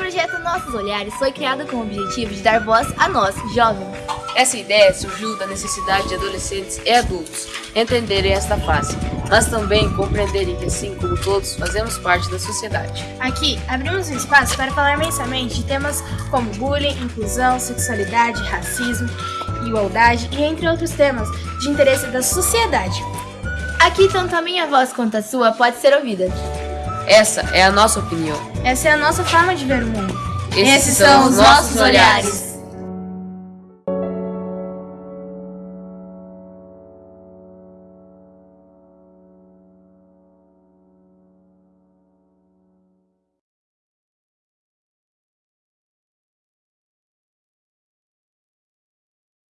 projeto Nossos Olhares foi criado com o objetivo de dar voz a nós, jovens. Essa ideia surgiu da necessidade de adolescentes e adultos entenderem esta fase, mas também compreenderem que, assim como todos, fazemos parte da sociedade. Aqui, abrimos um espaço para falar mensalmente de temas como bullying, inclusão, sexualidade, racismo, igualdade e entre outros temas de interesse da sociedade. Aqui, tanto a minha voz quanto a sua pode ser ouvida. Essa é a nossa opinião. Essa é a nossa forma de ver o mundo. Esses, Esses são os nossos olhares.